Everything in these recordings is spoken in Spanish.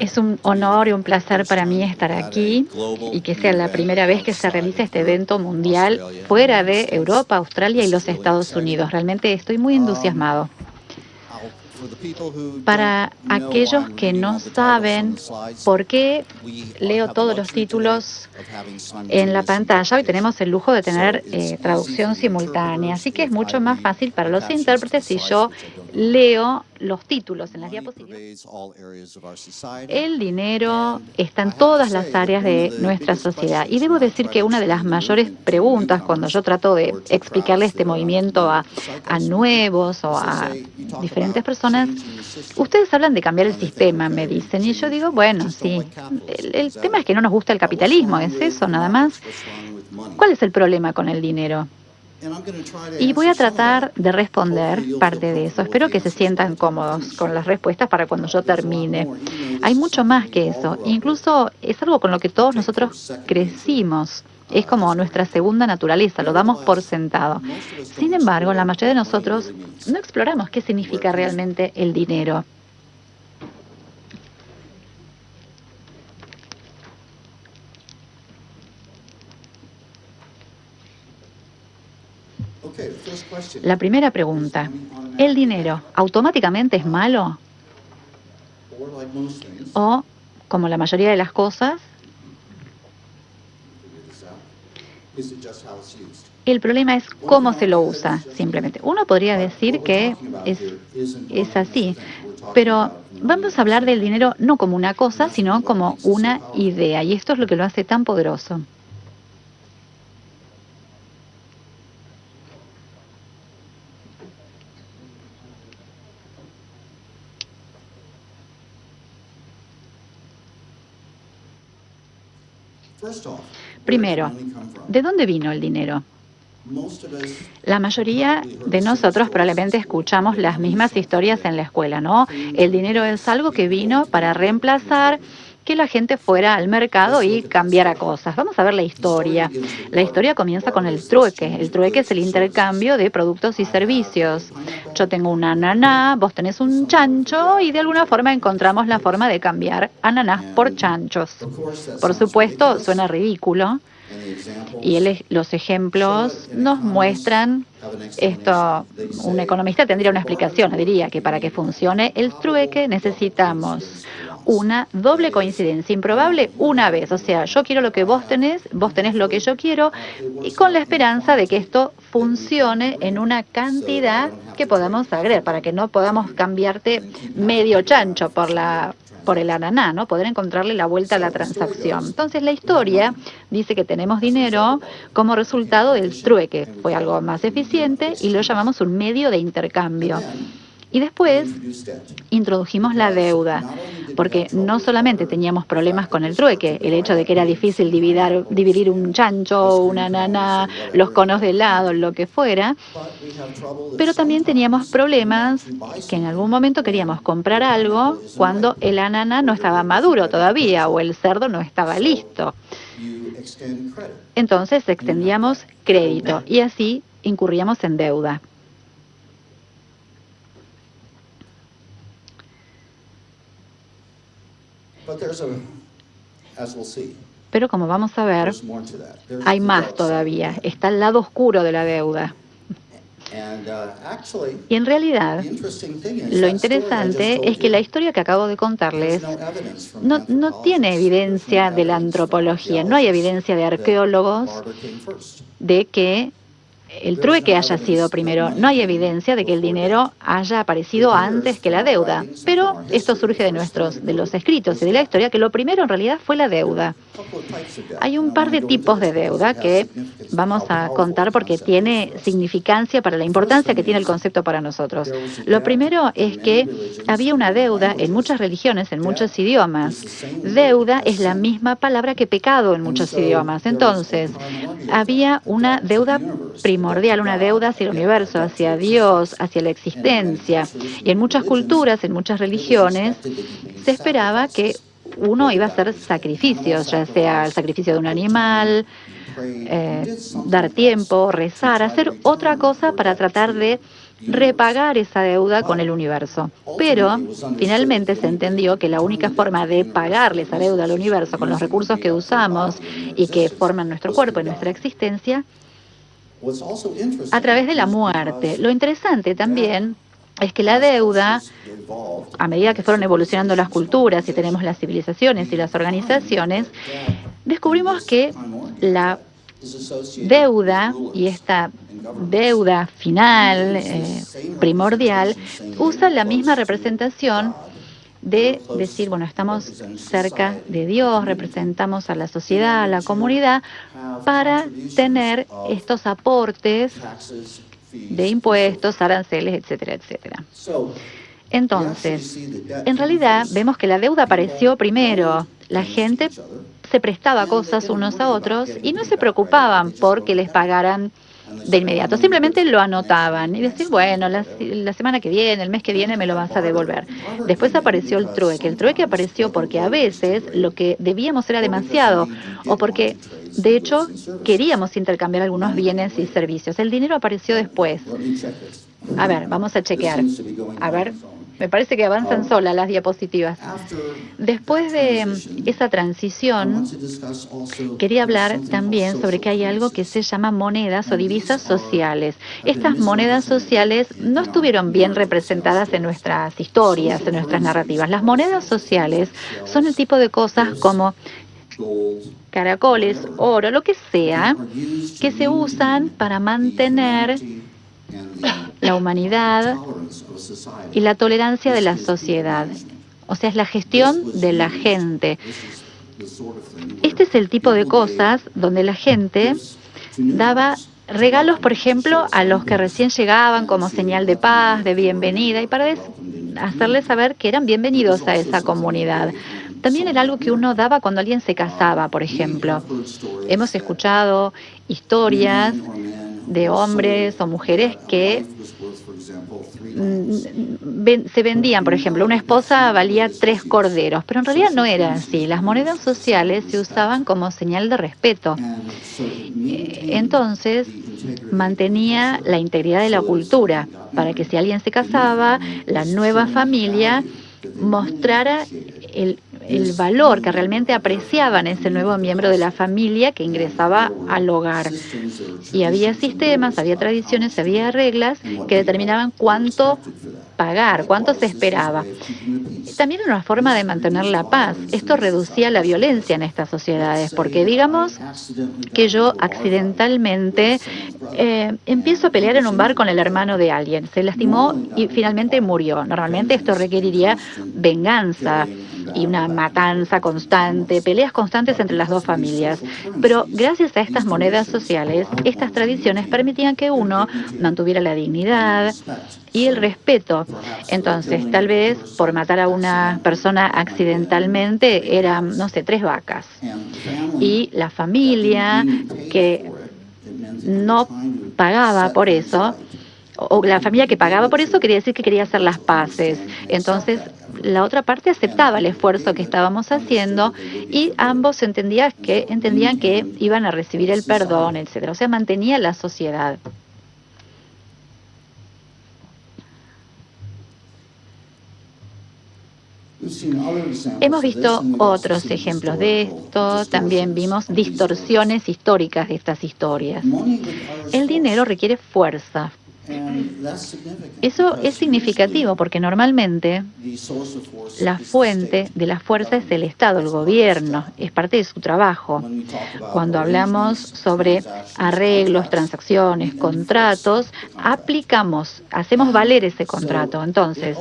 Es un honor y un placer para mí estar aquí y que sea la primera vez que se realice este evento mundial fuera de Europa, Australia y los Estados Unidos. Realmente estoy muy entusiasmado. Para aquellos que no saben por qué leo todos los títulos en la pantalla, hoy tenemos el lujo de tener eh, traducción simultánea, así que es mucho más fácil para los intérpretes si yo leo los títulos en las diapositivas. El dinero está en todas las áreas de nuestra sociedad. Y debo decir que una de las mayores preguntas cuando yo trato de explicarle este movimiento a, nuevos o a diferentes personas, ustedes hablan de cambiar el sistema, me dicen. Y yo digo, bueno, sí, el tema es que no nos gusta el capitalismo, es eso nada más. ¿Cuál es el problema con el dinero? Y voy a tratar de responder parte de eso. Espero que se sientan cómodos con las respuestas para cuando yo termine. Hay mucho más que eso. Incluso es algo con lo que todos nosotros crecimos. Es como nuestra segunda naturaleza, lo damos por sentado. Sin embargo, la mayoría de nosotros no exploramos qué significa realmente el dinero. La primera pregunta, ¿el dinero automáticamente es malo? O, como la mayoría de las cosas, el problema es cómo se lo usa, simplemente. Uno podría decir que es, es así, pero vamos a hablar del dinero no como una cosa, sino como una idea, y esto es lo que lo hace tan poderoso. Primero, ¿de dónde vino el dinero? La mayoría de nosotros probablemente escuchamos las mismas historias en la escuela, ¿no? El dinero es algo que vino para reemplazar que la gente fuera al mercado y cambiara cosas. Vamos a ver la historia. La historia comienza con el trueque. El trueque es el intercambio de productos y servicios. Yo tengo una ananá, vos tenés un chancho y de alguna forma encontramos la forma de cambiar ananás por chanchos. Por supuesto, suena ridículo. Y los ejemplos nos muestran esto. Un economista tendría una explicación, diría que para que funcione el trueque necesitamos una doble coincidencia improbable una vez. O sea, yo quiero lo que vos tenés, vos tenés lo que yo quiero, y con la esperanza de que esto funcione en una cantidad que podamos agregar, para que no podamos cambiarte medio chancho por la por el ananá, ¿no? Poder encontrarle la vuelta a la transacción. Entonces, la historia dice que tenemos dinero como resultado del trueque. Fue algo más eficiente y lo llamamos un medio de intercambio. Y después introdujimos la deuda, porque no solamente teníamos problemas con el trueque, el hecho de que era difícil dividir, dividir un chancho, una nana, los conos de helado, lo que fuera, pero también teníamos problemas que en algún momento queríamos comprar algo cuando el ananá no estaba maduro todavía o el cerdo no estaba listo. Entonces extendíamos crédito y así incurríamos en deuda. Pero como vamos a ver, hay más todavía. Está el lado oscuro de la deuda. Uh, y en realidad, lo interesante es que la historia que acabo de contarles no, no tiene evidencia de la antropología, no hay evidencia de arqueólogos de que el trueque haya sido primero. No hay evidencia de que el dinero haya aparecido antes que la deuda, pero esto surge de nuestros, de los escritos y de la historia, que lo primero en realidad fue la deuda. Hay un par de tipos de deuda que vamos a contar porque tiene significancia para la importancia que tiene el concepto para nosotros. Lo primero es que había una deuda en muchas religiones, en muchos idiomas. Deuda es la misma palabra que pecado en muchos idiomas. Entonces, había una deuda primordial, una deuda hacia el universo, hacia Dios, hacia la existencia. Y en muchas culturas, en muchas religiones, se esperaba que uno iba a hacer sacrificios, ya sea el sacrificio de un animal, eh, dar tiempo, rezar, hacer otra cosa para tratar de repagar esa deuda con el universo. Pero finalmente se entendió que la única forma de pagarle esa deuda al universo con los recursos que usamos y que forman nuestro cuerpo y nuestra existencia, a través de la muerte. Lo interesante también es que la deuda, a medida que fueron evolucionando las culturas y tenemos las civilizaciones y las organizaciones, descubrimos que la deuda y esta deuda final, eh, primordial, usa la misma representación de decir, bueno, estamos cerca de Dios, representamos a la sociedad, a la comunidad, para tener estos aportes de impuestos, aranceles, etcétera, etcétera. Entonces, en realidad vemos que la deuda apareció primero. La gente se prestaba cosas unos a otros y no se preocupaban porque les pagaran de inmediato. Simplemente lo anotaban y decir, bueno, la, semana que viene, el mes que viene me lo vas a devolver. Después apareció el trueque. El trueque apareció porque a veces lo que debíamos era demasiado o porque, de hecho, queríamos intercambiar algunos bienes y servicios. El dinero apareció después. A ver, vamos a chequear. A ver, me parece que avanzan oh. solas las diapositivas. Después de esa transición, quería hablar también sobre que hay algo que se llama monedas o divisas sociales. Estas monedas sociales no estuvieron bien representadas en nuestras historias, en nuestras narrativas. Las monedas sociales son el tipo de cosas como caracoles, oro, lo que sea, que se usan para mantener la humanidad y la tolerancia de la sociedad. O sea, es la gestión de la gente. Este es el tipo de cosas donde la gente daba regalos, por ejemplo, a los que recién llegaban como señal de paz, de bienvenida, y para hacerles saber que eran bienvenidos a esa comunidad. También era algo que uno daba cuando alguien se casaba, por ejemplo. Hemos escuchado historias de hombres o mujeres que mm, se vendían, por ejemplo, una esposa valía tres corderos, pero en realidad no era así. Las monedas sociales se usaban como señal de respeto. Entonces, mantenía la integridad de la cultura para que si alguien se casaba, la nueva familia mostrara el el valor que realmente apreciaban ese nuevo miembro de la familia que ingresaba al hogar. Y había sistemas, había tradiciones, había reglas que determinaban cuánto pagar, cuánto se esperaba. También una forma de mantener la paz. Esto reducía la violencia en estas sociedades, porque digamos que yo accidentalmente eh, empiezo a pelear en un bar con el hermano de alguien, se lastimó y finalmente murió. Normalmente esto requeriría venganza y una matanza constante, peleas constantes entre las dos familias. Pero gracias a estas monedas sociales, estas tradiciones permitían que uno mantuviera la dignidad y el respeto. Entonces, tal vez por matar a una persona accidentalmente eran, no sé, tres vacas. Y la familia que no pagaba por eso, o la familia que pagaba por eso quería decir que quería hacer las paces. Entonces, la otra parte aceptaba el esfuerzo que estábamos haciendo y ambos entendían que, entendían que iban a recibir el perdón, etc. O sea, mantenía la sociedad. Hemos visto otros ejemplos de esto, también vimos distorsiones históricas de estas historias. El dinero requiere fuerza, eso es significativo porque normalmente la fuente de la fuerza es el Estado, el gobierno, es parte de su trabajo. Cuando hablamos sobre arreglos, transacciones, contratos, aplicamos, hacemos valer ese contrato. Entonces,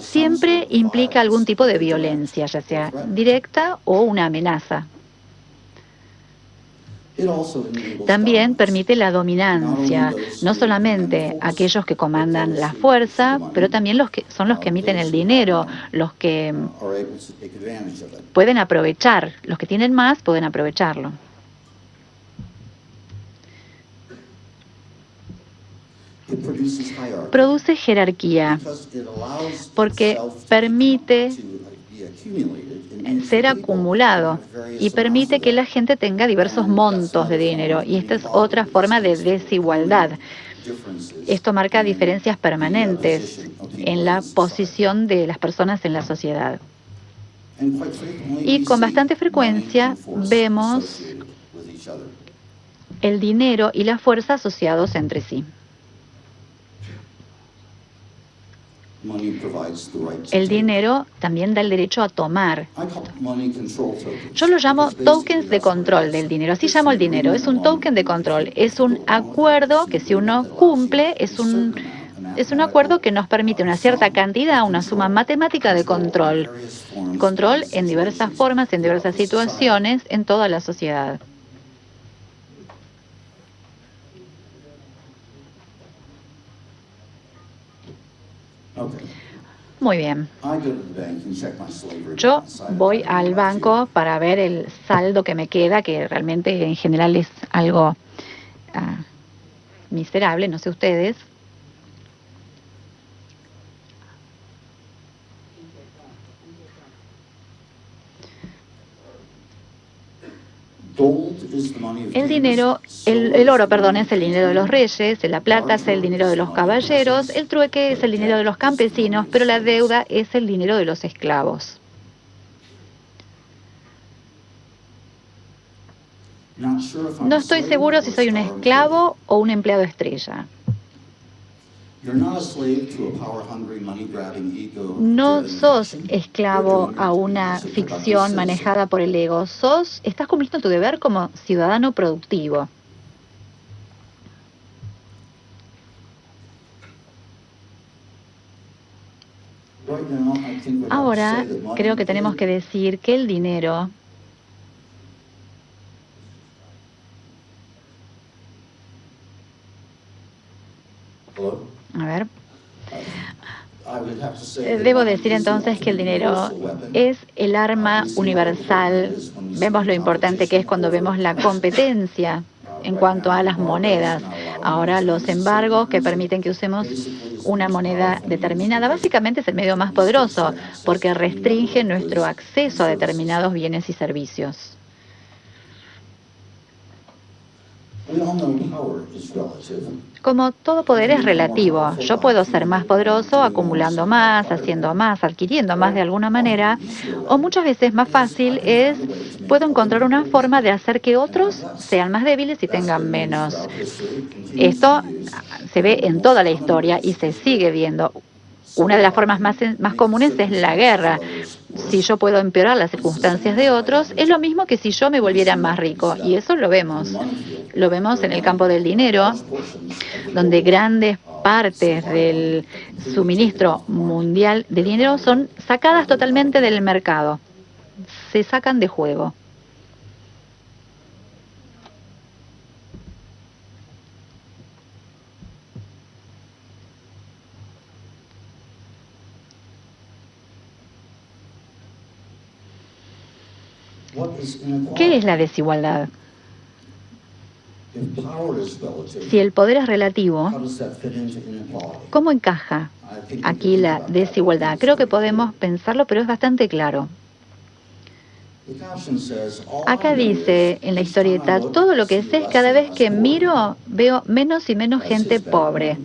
siempre implica algún tipo de violencia, ya sea directa o una amenaza. También permite la dominancia, no solamente aquellos que comandan la fuerza, pero también los que son los que emiten el dinero, los que pueden aprovechar, los que tienen más pueden aprovecharlo. Produce jerarquía porque permite ser acumulado y permite que la gente tenga diversos montos de dinero. Y esta es otra forma de desigualdad. Esto marca diferencias permanentes en la posición de las personas en la sociedad. Y con bastante frecuencia vemos el dinero y la fuerza asociados entre sí. El dinero también da el derecho a tomar. Yo lo llamo tokens de control del dinero. Así llamo el dinero. Es un token de control. Es un acuerdo que si uno cumple, es un, es un acuerdo que nos permite una cierta cantidad, una suma matemática de control. Control en diversas formas, en diversas situaciones, en toda la sociedad. Muy bien. Yo voy al banco para ver el saldo que me queda, que realmente en general es algo ah, miserable, no sé ustedes. El dinero, el, oro, perdón, es el dinero de los reyes, la plata es el dinero de los caballeros, el trueque es el dinero de los campesinos, pero la deuda es el dinero de los esclavos. No estoy seguro si soy un esclavo o un empleado estrella. No sos esclavo a una ficción manejada por el ego, sos, estás cumpliendo tu deber como ciudadano productivo. Ahora creo que tenemos que decir que el dinero A ver. Eh, debo decir entonces que el dinero es el arma universal. Vemos lo importante que es cuando vemos la competencia en cuanto a las monedas. Ahora los embargos que permiten que usemos una moneda determinada básicamente es el medio más poderoso porque restringe nuestro acceso a determinados bienes y servicios. Como todo poder es relativo, yo puedo ser más poderoso acumulando más, haciendo más, adquiriendo más de alguna manera, o muchas veces más fácil es, puedo encontrar una forma de hacer que otros sean más débiles y tengan menos. Esto se ve en toda la historia y se sigue viendo. Una de las formas más, más comunes es la guerra. Si yo puedo empeorar las circunstancias de otros, es lo mismo que si yo me volviera más rico. Y eso lo vemos. Lo vemos en el campo del dinero, donde grandes partes del suministro mundial de dinero son sacadas totalmente del mercado. Se sacan de juego. ¿Qué es la desigualdad? Si el poder es relativo, ¿cómo encaja aquí la desigualdad? Creo que podemos pensarlo, pero es bastante claro. Acá dice en la historieta, todo lo que sé es cada vez que miro veo menos y menos gente pobre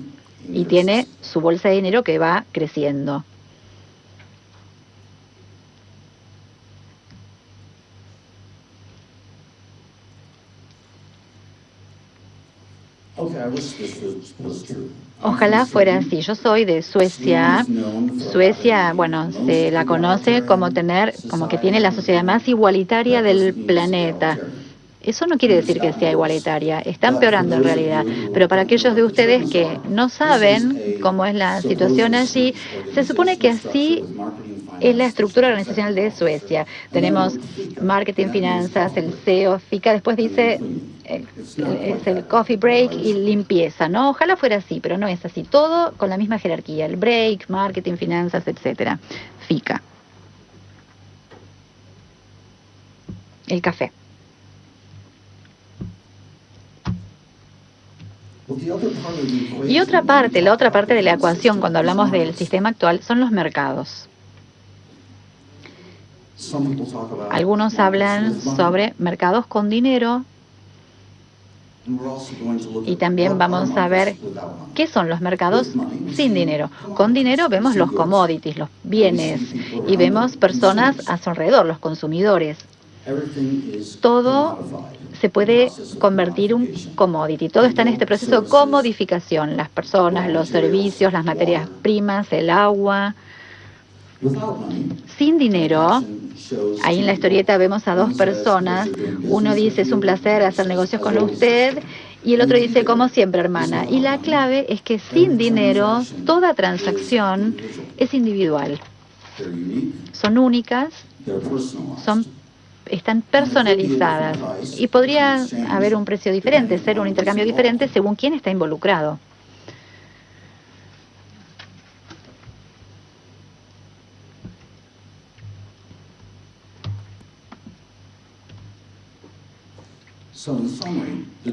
y tiene su bolsa de dinero que va creciendo. Ojalá fuera así. Yo soy de Suecia. Suecia, bueno, se la conoce como tener, como que tiene la sociedad más igualitaria del planeta. Eso no quiere decir que sea igualitaria, está empeorando en realidad. Pero para aquellos de ustedes que no saben cómo es la situación allí, se supone que así es la estructura organizacional de Suecia. Tenemos marketing, finanzas, el CEO, FICA, después dice es el coffee break y limpieza, ¿no? Ojalá fuera así, pero no es así. Todo con la misma jerarquía, el break, marketing, finanzas, etcétera. FICA. El café. Y otra parte, la otra parte de la ecuación cuando hablamos del sistema actual son los mercados. Algunos hablan sobre mercados con dinero y también vamos a ver qué son los mercados sin dinero. Con dinero vemos los commodities, los bienes, y vemos personas a su alrededor, los consumidores. Todo se puede convertir en un commodity. Todo está en este proceso de comodificación. Las personas, los servicios, las materias primas, el agua. Sin dinero, ahí en la historieta vemos a dos personas. Uno dice, es un placer hacer negocios con usted. Y el otro dice, como siempre, hermana. Y la clave es que sin dinero, toda transacción es individual. Son únicas, son están personalizadas y podría haber un precio diferente, ser un intercambio diferente según quién está involucrado.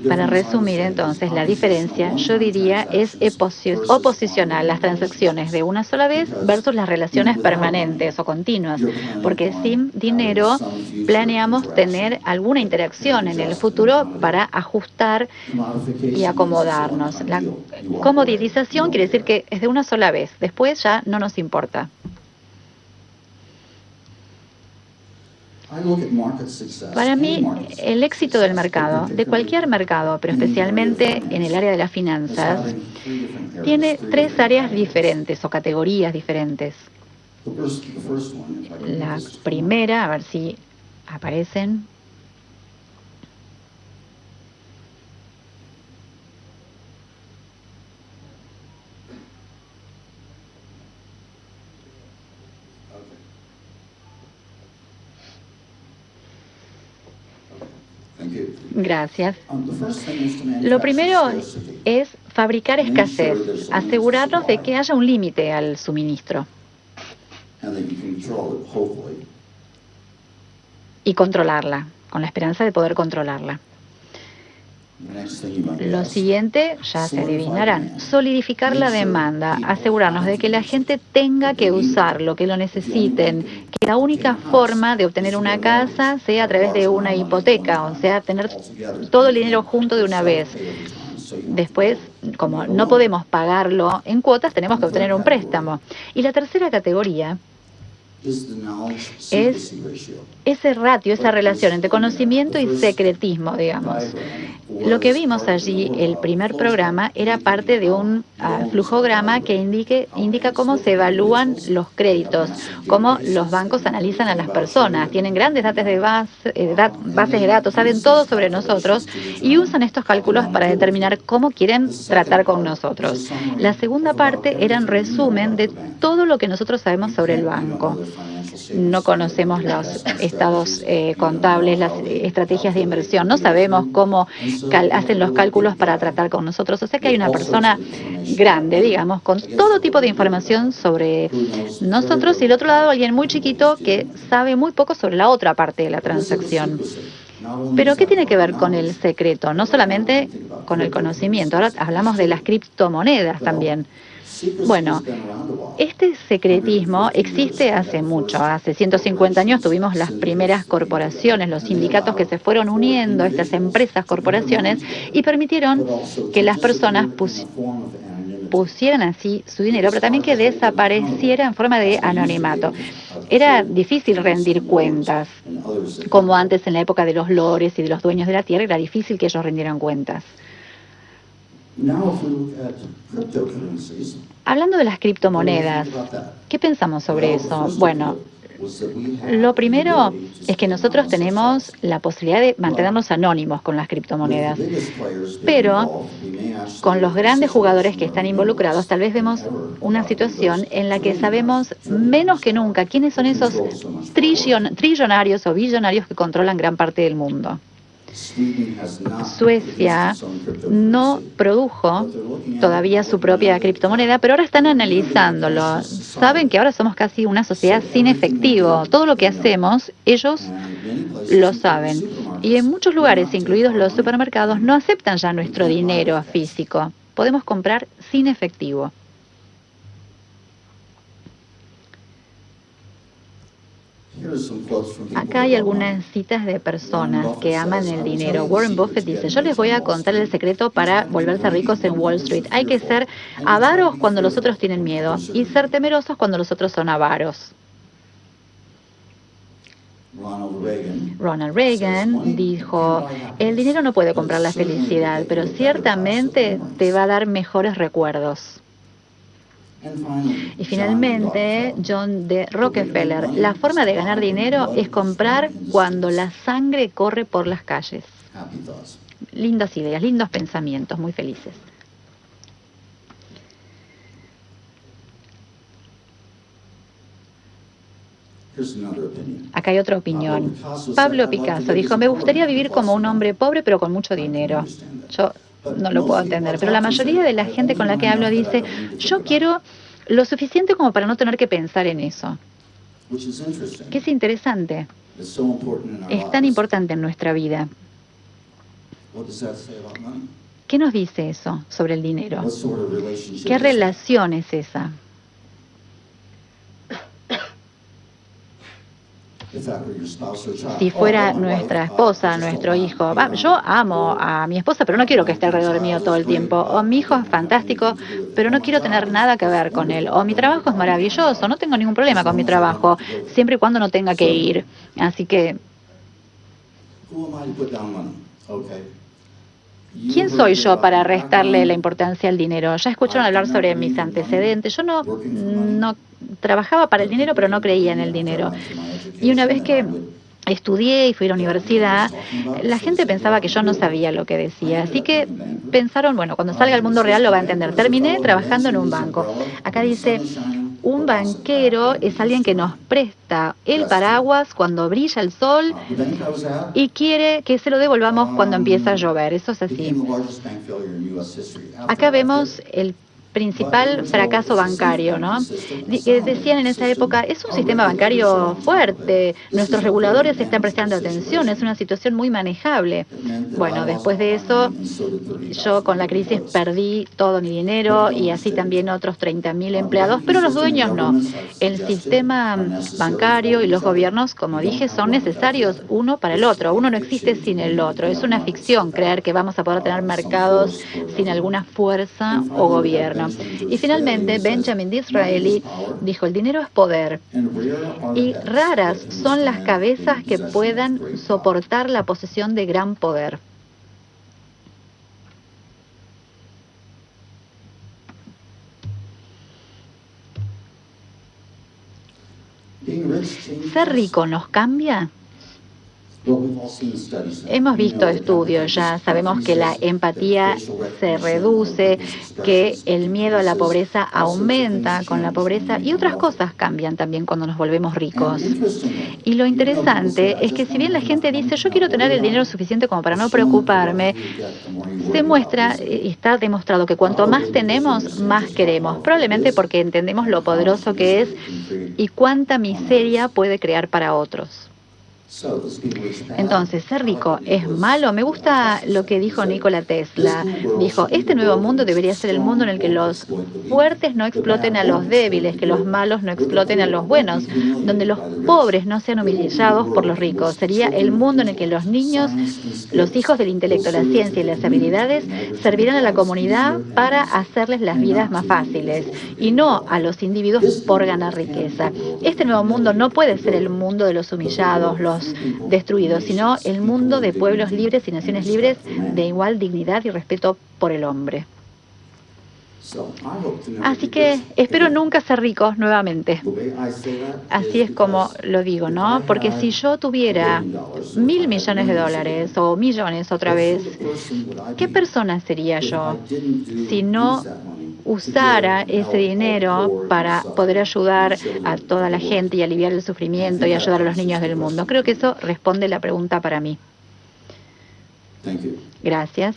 Para resumir entonces la diferencia, yo diría es oposicional las transacciones de una sola vez versus las relaciones permanentes o continuas, porque sin dinero planeamos tener alguna interacción en el futuro para ajustar y acomodarnos. La comodización quiere decir que es de una sola vez, después ya no nos importa. Para mí, el éxito del mercado, de cualquier mercado, pero especialmente en el área de las finanzas, tiene tres áreas diferentes o categorías diferentes. La primera, a ver si aparecen, Gracias. Lo primero es fabricar escasez, asegurarnos de que haya un límite al suministro y controlarla, con la esperanza de poder controlarla. Lo siguiente, ya se adivinarán, solidificar la demanda, asegurarnos de que la gente tenga que usarlo, que lo necesiten, que la única forma de obtener una casa sea a través de una hipoteca, o sea, tener todo el dinero junto de una vez. Después, como no podemos pagarlo en cuotas, tenemos que obtener un préstamo. Y la tercera categoría es ese ratio, esa relación entre conocimiento y secretismo, digamos. Lo que vimos allí, el primer programa, era parte de un uh, flujograma que indique, indica cómo se evalúan los créditos, cómo los bancos analizan a las personas. Tienen grandes datos de base, eh, bases de datos, saben todo sobre nosotros y usan estos cálculos para determinar cómo quieren tratar con nosotros. La segunda parte era un resumen de todo lo que nosotros sabemos sobre el banco no conocemos los estados eh, contables, las estrategias de inversión, no sabemos cómo hacen los cálculos para tratar con nosotros. O sea que hay una persona grande, digamos, con todo tipo de información sobre nosotros y el otro lado alguien muy chiquito que sabe muy poco sobre la otra parte de la transacción. Pero ¿qué tiene que ver con el secreto? No solamente con el conocimiento, ahora hablamos de las criptomonedas también. Bueno, este secretismo existe hace mucho. Hace 150 años tuvimos las primeras corporaciones, los sindicatos que se fueron uniendo, estas empresas, corporaciones, y permitieron que las personas pusieran así su dinero, pero también que desapareciera en forma de anonimato. Era difícil rendir cuentas, como antes en la época de los lores y de los dueños de la tierra, era difícil que ellos rindieran cuentas. Hablando de las criptomonedas, ¿qué pensamos sobre eso? Bueno, lo primero es que nosotros tenemos la posibilidad de mantenernos anónimos con las criptomonedas, pero con los grandes jugadores que están involucrados, tal vez vemos una situación en la que sabemos menos que nunca quiénes son esos trillonarios o billonarios que controlan gran parte del mundo. Suecia no produjo todavía su propia criptomoneda, pero ahora están analizándolo. Saben que ahora somos casi una sociedad sin efectivo. Todo lo que hacemos, ellos lo saben. Y en muchos lugares, incluidos los supermercados, no aceptan ya nuestro dinero físico. Podemos comprar sin efectivo. Acá hay algunas citas de personas que aman el dinero. Warren Buffett dice, yo les voy a contar el secreto para volverse ricos en Wall Street. Hay que ser avaros cuando los otros tienen miedo y ser temerosos cuando los otros son avaros. Ronald Reagan dijo, el dinero no puede comprar la felicidad, pero ciertamente te va a dar mejores recuerdos. Y finalmente, John D. Rockefeller, la forma de ganar dinero es comprar cuando la sangre corre por las calles. Lindas ideas, lindos pensamientos, muy felices. Acá hay otra opinión. Pablo Picasso dijo, me gustaría vivir como un hombre pobre pero con mucho dinero. Yo no lo puedo entender, pero la mayoría de la gente con la que hablo dice, yo quiero lo suficiente como para no tener que pensar en eso. Que es interesante. Es tan importante en nuestra vida. ¿Qué nos dice eso sobre el dinero? ¿Qué relación es esa? Si fuera nuestra esposa, nuestro hijo. yo amo a mi esposa, pero no quiero que esté alrededor mío todo el tiempo. O mi hijo es fantástico, pero no quiero tener nada que ver con él. O mi trabajo es maravilloso, no tengo ningún problema con mi trabajo, siempre y cuando no tenga que ir. Así que... ¿Quién soy yo para restarle la importancia al dinero? Ya escucharon hablar sobre mis antecedentes. Yo no, no trabajaba para el dinero, pero no creía en el dinero. Y una vez que estudié y fui a la universidad, la gente pensaba que yo no sabía lo que decía. Así que pensaron, bueno, cuando salga al mundo real lo va a entender. Terminé trabajando en un banco. Acá dice, un banquero es alguien que nos presta el paraguas cuando brilla el sol y quiere que se lo devolvamos cuando empieza a llover. Eso es así. Acá vemos el principal fracaso bancario, ¿no? Decían en esa época, es un sistema bancario fuerte, nuestros reguladores están prestando atención, es una situación muy manejable. Bueno, después de eso, yo con la crisis perdí todo mi dinero y así también otros 30.000 empleados, pero los dueños no. El sistema bancario y los gobiernos, como dije, son necesarios uno para el otro. Uno no existe sin el otro. Es una ficción creer que vamos a poder tener mercados sin alguna fuerza o gobierno. Y finalmente, Benjamin Disraeli dijo, el dinero es poder. Y raras son las cabezas que puedan soportar la posesión de gran poder. ¿Ser rico nos cambia? Hemos visto estudios ya, sabemos que la empatía se reduce, que el miedo a la pobreza aumenta con la pobreza y otras cosas cambian también cuando nos volvemos ricos. Y lo interesante es que si bien la gente dice yo quiero tener el dinero suficiente como para no preocuparme, se muestra y está demostrado que cuanto más tenemos, más queremos, probablemente porque entendemos lo poderoso que es y cuánta miseria puede crear para otros. Entonces, ser rico es malo. Me gusta lo que dijo Nikola Tesla. Dijo, este nuevo mundo debería ser el mundo en el que los fuertes no exploten a los débiles, que los malos no exploten a los buenos, donde los pobres no sean humillados por los ricos. Sería el mundo en el que los niños, los hijos del intelecto, la ciencia y las habilidades servirán a la comunidad para hacerles las vidas más fáciles y no a los individuos por ganar riqueza. Este nuevo mundo no puede ser el mundo de los humillados, los destruidos, sino el mundo de pueblos libres y naciones libres de igual dignidad y respeto por el hombre. Así que espero nunca ser rico nuevamente. Así es como lo digo, ¿no? Porque si yo tuviera mil millones de dólares o millones otra vez, ¿qué persona sería yo si no usara ese dinero para poder ayudar a toda la gente y aliviar el sufrimiento y ayudar a los niños del mundo. Creo que eso responde la pregunta para mí. Gracias.